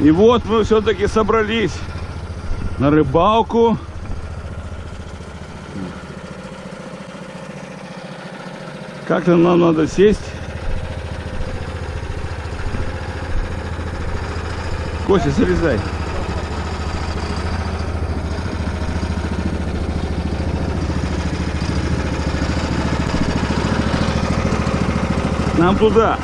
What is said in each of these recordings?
И вот мы все-таки собрались на рыбалку. Как-то нам надо сесть. Костя, залезай. Нам туда.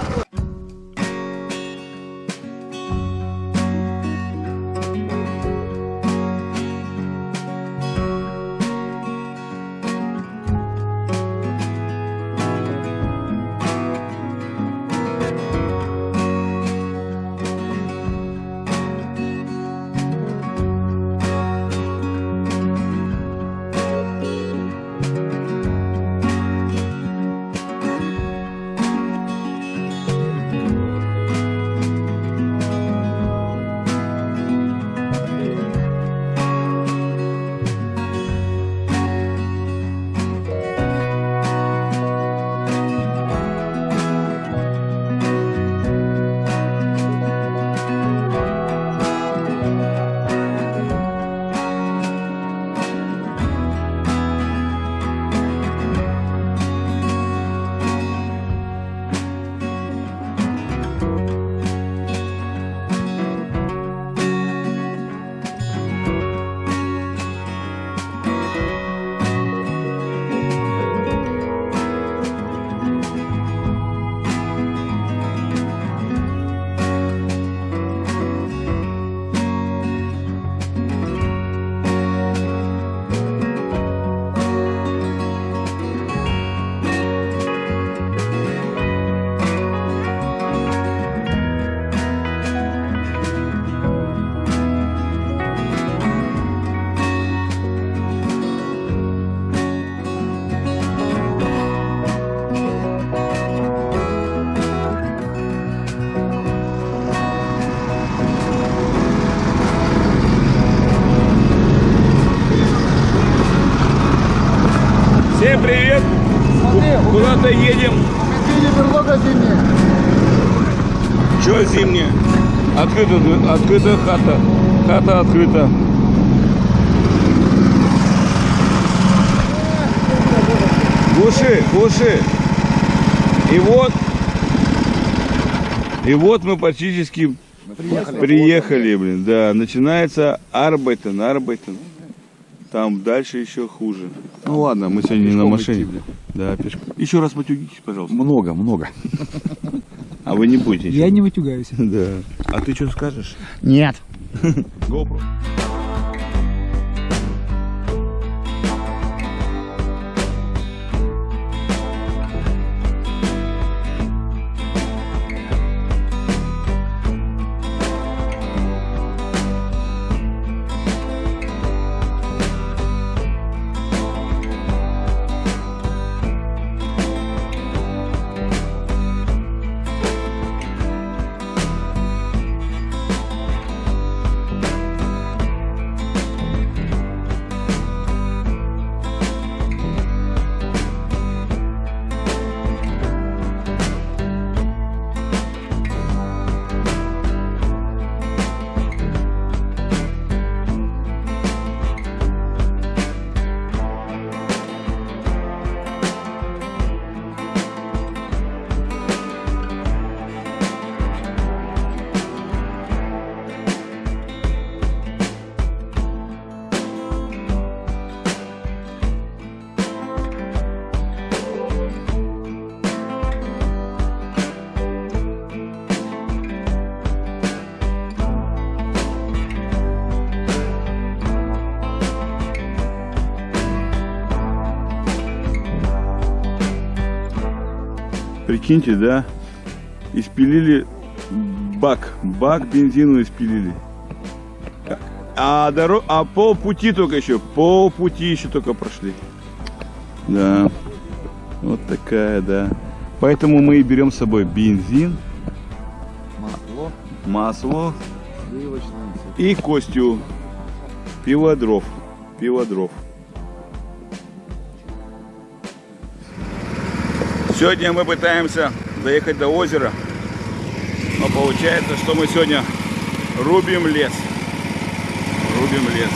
Привет! Смотри, Куда-то едем. Видели берлога зимняя? Че зимнее? Открыта, открыта хата. Хата открыта. Глуши, глуши. И вот, и вот мы практически Приехали. приехали, блин. Да, начинается Арбайтен, Арбайтен. Там дальше еще хуже. Ну ладно, мы сегодня не на машине. идти, блин. Да, пешком. Еще раз матюгитесь, пожалуйста. Много, много. А вы не будете? Я не матюгаюсь. Да. А ты что скажешь? Нет. GoPro. Прикиньте, да? Испилили бак. Бак бензину испилили. А, доро... а полпути только еще. Полпути еще только прошли. Да. Вот такая, да. Поэтому мы и берем с собой бензин, Масло, масло и Костю. Пиво дров. Сегодня мы пытаемся доехать до озера. Но получается, что мы сегодня Рубим лес. Рубим лес.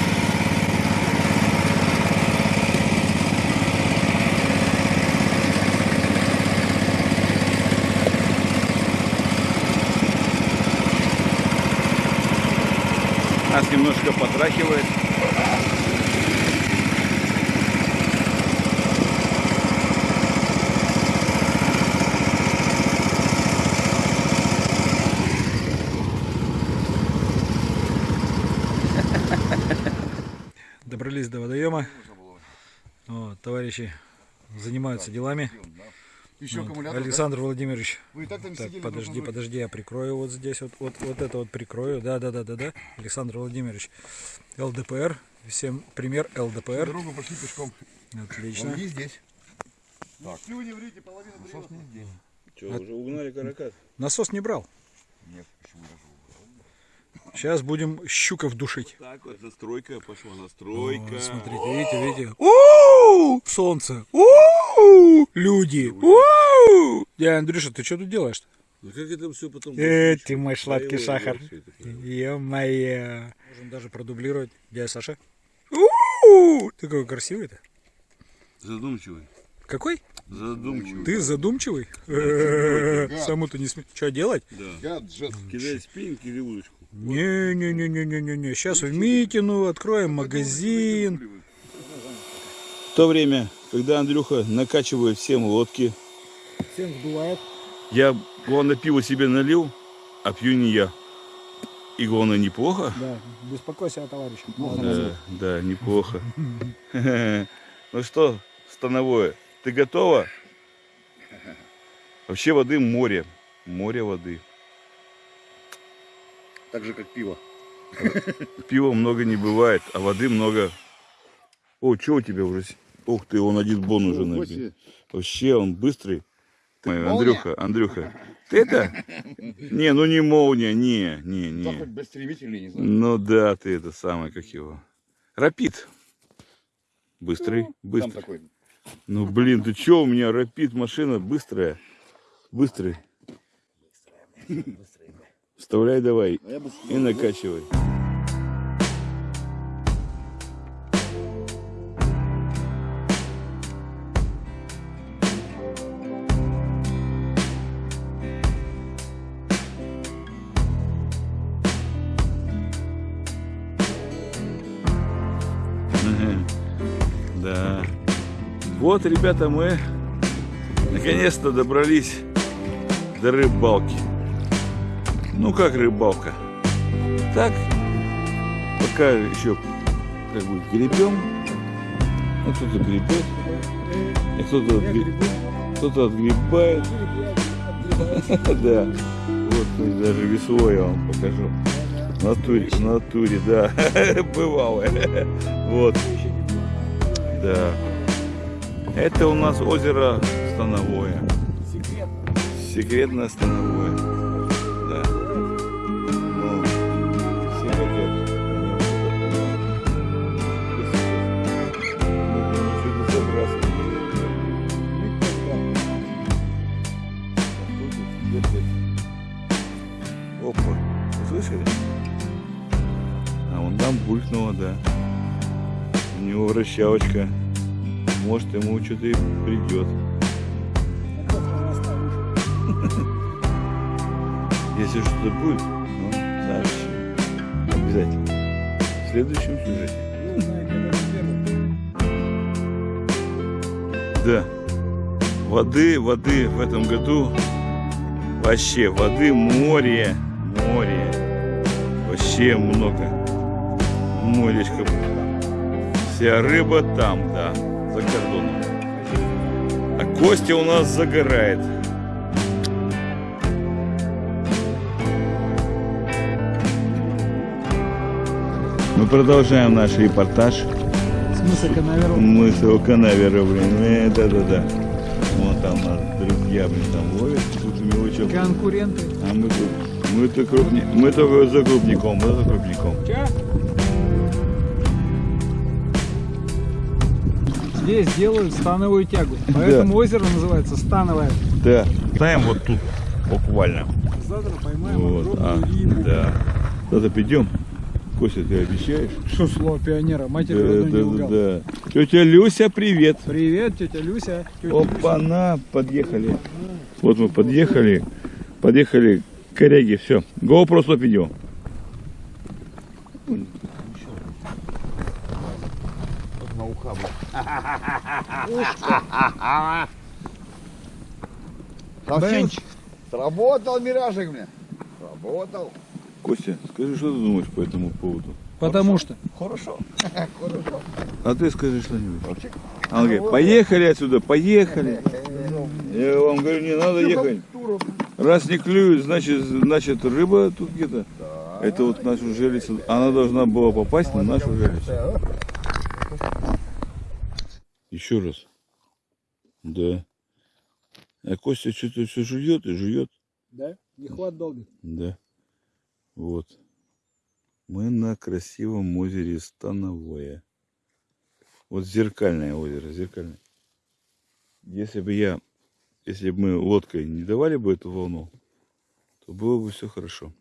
Нас немножко потрахивает. Добрались до водоема. Вот, товарищи занимаются делами. Еще Вот, аккумулятор. Александр Владимирович, Вы и так там так, сидели. подожди, подожди, я прикрою вот здесь, вот, вот, вот это вот прикрою. Да, да, да, да, да. Александр Владимирович, ЛДПР. Всем пример ЛДПР. Дорогу пошли пешком. Отлично. Он не здесь. Так. Ну не врите, половина Насос не здесь. Что, уже угнали каракат? Насос не брал. Нет, почему даже? Сейчас будем щуков душить. Так вот, настройка пошла, настройка. Вот, смотрите, видите, видите. У Солнце. у Люди. у Дядя Андрюша, ты что тут делаешь-то? Ну как это все потом... Э, ты мой сладкий сахар. Ё-моё. Можем даже продублировать. Дядя Саша. У-у-у! Ты какой красивый-то. Задумчивый. Какой? Задумчивый. Ты задумчивый? Саму-то не смей. Что делать? Да. Кидай спинники или удочку. Не-не-не-не-не-не. Сейчас в Митину откроем магазин. В то время, когда Андрюха накачивает всем лодки, всем вдувает. Я, главное, пиво себе налил, а пью не я. И главное, неплохо. Да, беспокойся о товарище. Да, да, неплохо. Ну что, становое, ты готова? Вообще воды море. Море воды. Так же, как пиво. Пива много не бывает, а воды много. О, что у тебя уже? Ух ты, он один бон уже набил. Вообще, он быстрый. Ой? Андрюха, Андрюха. Ты это? Не, ну не молния, не, не, не. Ну да, ты это самое, как его. Рапид. Быстрый, Там быстрый. Ну блин, ты чё, у меня рапид машина быстрая. Быстрый. Вставляй давай А и накачивай. Мгм. Да. Вот, ребята, мы наконец-то добрались до рыбалки. Ну как рыбалка? Так, пока еще как бы гребем. Ну кто-то гребет, а кто-то отгре- кто-то отгребает. Да. Вот даже весло я вам покажу. В натуре, в натуре, да. Бывало. Вот. Да. Это у нас озеро Становое. Секретное Становое. Услышали? А вон там булькнуло, да. У него вращалочка. Может ему что-то и придет. Если что-то будет, ну, сообщи. Обязательно. В следующем сюжете. Да. Воды, воды в этом году вообще воды море, море. Вообще много. Моречко. Вся рыба там, да, за кордоном. А Костя у нас загорает. Мы продолжаем наш репортаж. Смысл канаверу? Мы с Канавера, блин. Э, да-да-да. Вон там нас друзья, блин, там ловят. Тут мелочок. Конкуренты. А мы тут, мы то крупни, мы только за крупником, мы за крупником. Здесь делают становую тягу. Поэтому озеро называется становое. Да. Ставим вот тут, буквально. Завтра поймаем Вот, а, огромную рыбу. да. Завтра придем. Костя, ты обещаешь? Что слово пионера? Матерь Да, родной не да, лгал. да. Тетя Люся, привет. Привет, тетя Люся. Тетя Опа-на, подъехали. Вот мы подъехали. Подъехали к коряге, все. GoPro стоп видео. Бенч. Сработал миражик мне. Сработал. Костя, скажи, что ты думаешь по этому поводу? Потому что. Хорошо. А ты скажи что-нибудь. Он говорит, поехали отсюда, поехали. Я вам говорю, не надо ехать. Раз не клюют, значит, значит рыба тут где-то. Это вот нашу железу. Она должна была попасть на нашу железу. Еще раз. Да. А Костя что-то все жует и жует. Да? Не хват долго. Да. Вот. Мы на красивом озере Становое. Вот зеркальное озеро, зеркальное. Если бы я, если бы мы лодкой не давали бы эту волну, то было бы все хорошо.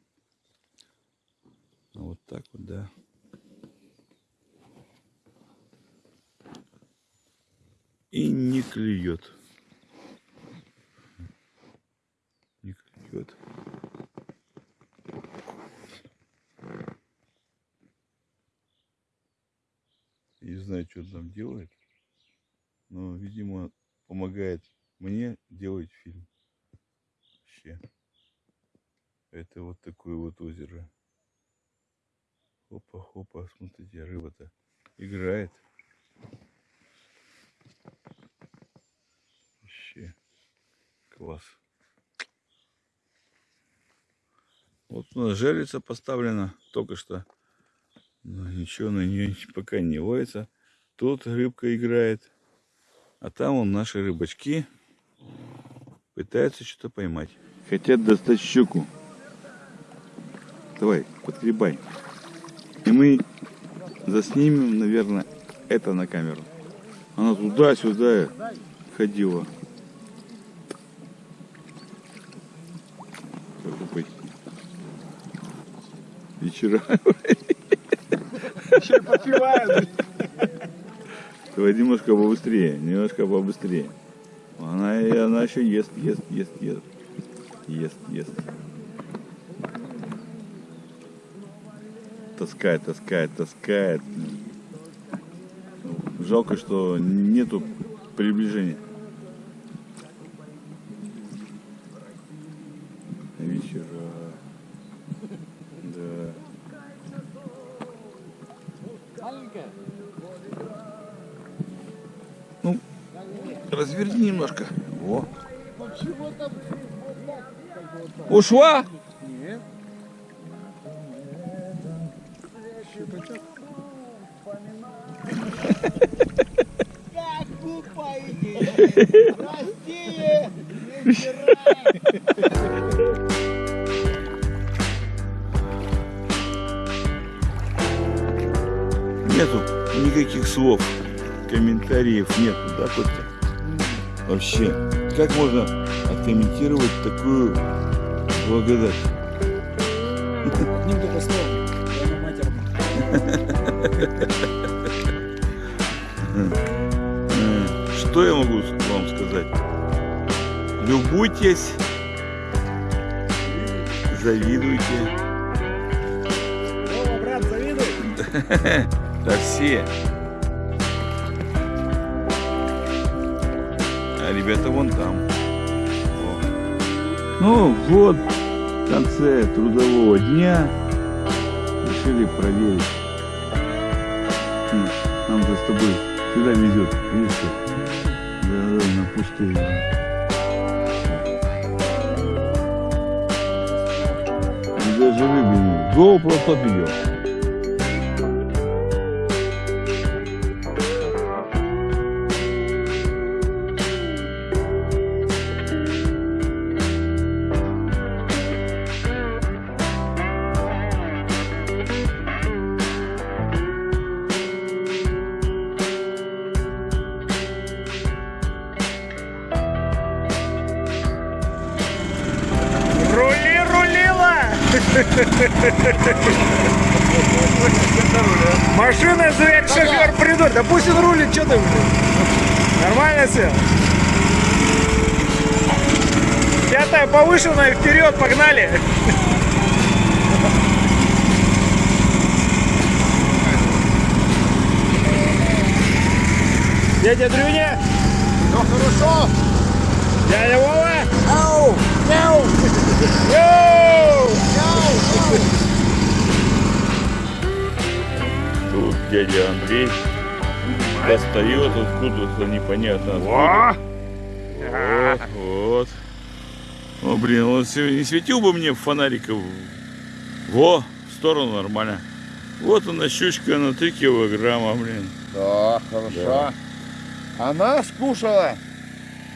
А вот так вот, да. И не клюет. Не клюет. Не знаю, что там делает, но, видимо, помогает мне делать фильм. Вообще. Это вот такое вот озеро. Хопа-хопа, смотрите, рыба-то играет. Вообще класс. Вот у нас жерлица поставлена только что. Но ничего на нее пока не ловится. Тут рыбка играет. А там он наши рыбачки пытаются что-то поймать. Хотят достать щуку. Давай, подгребай. И мы заснимем, наверное, это на камеру. Она туда-сюда ходила. Как пойти? Вечера. Еще подпевают. Давай немножко побыстрее, немножко побыстрее. И она еще ест, ест, ест, ест. Ест, ест. Таскает, таскает, таскает. Жалко, что нету приближения. Ушла? Нету никаких слов, комментариев нету, да, Костя? Вообще, как можно откомментировать такую благодать? Одним только словом. Что я могу вам сказать? Любуйтесь, завидуйте. О, брат, завидуй. Да все. А ребята вон там. Ну вот, в конце трудового дня решили проверить. Нам-то с тобой всегда везет, видишь? Да, да, на. И даже рыбы нет. GoPro стоп идет. Придурок. Да пусть он рулит, что ты, блин? Нормально все? Пятая повышенная, вперед, погнали! Дядя Дрюня! Ну хорошо. Дядя Вова! Ау! Мяу! Йоу! Тут дядя Андрей достает откуда-то непонятно откуда. Вот, вот. О, блин, он не светил бы мне фонариков. Во, в сторону нормально. Вот она щучка на 3 килограмма, блин. Да, хорошо. Она скушала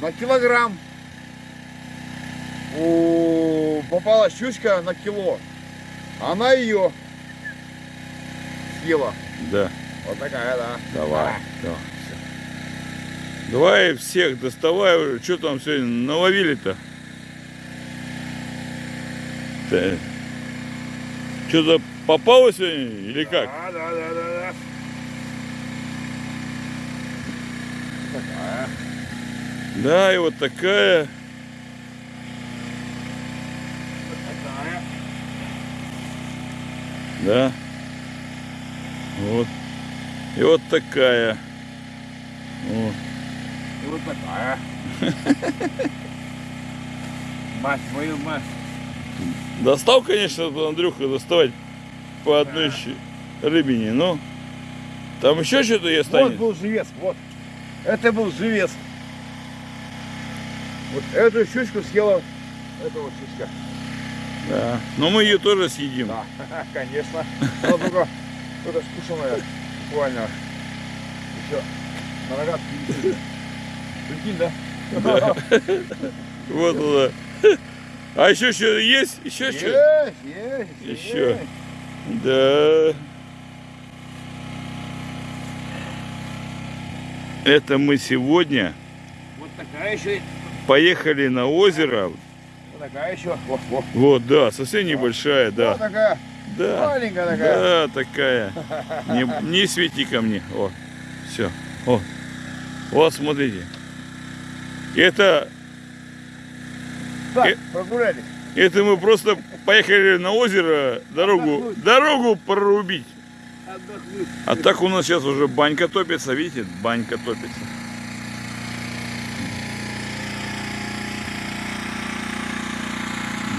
на килограмм. У, попала щучка на кило. Она ее съела. Да, Вот такая, да. давай. Да. Давай всех доставай уже. Что там сегодня наловили-то? Что-то попало сегодня или как? Да, да, да, да, да. Такая. Да, и вот такая. Такая. Да. Вот. И вот такая. Вот. И вот такая. Мать, мою мать. Достал, конечно, Андрюха доставать по одной щи- рыбине, но там еще что-то есть Вот был живец, вот. Это был живец. Вот эту щучку съела эта вот щучка. Да. Но мы ее тоже съедим. Да, конечно. Только, только скушенная. Буквально. Еще на рогатке висит. Прикинь, да? Вот она. А еще что есть? Еще что? Есть, есть. Еще. Да. Это мы сегодня Вот такая еще. поехали на озеро. Вот такая еще. Вот, вот. Вот, да, совсем небольшая, Вот да. такая. Да. Маленькая такая. Да, такая. Не, не свети ко мне. О, все. О. Вот, смотрите. Это, Так, Э. прогулялись. это мы просто поехали на озеро дорогу, дорогу прорубить. Отдохнуть. А так у нас сейчас уже банька топится, видите, банька топится.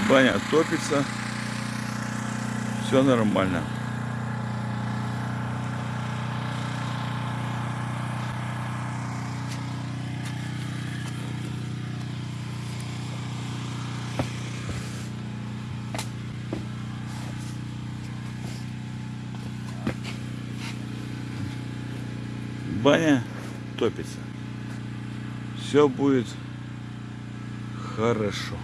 Баня топится. Все нормально. Баня топится. Все будет хорошо.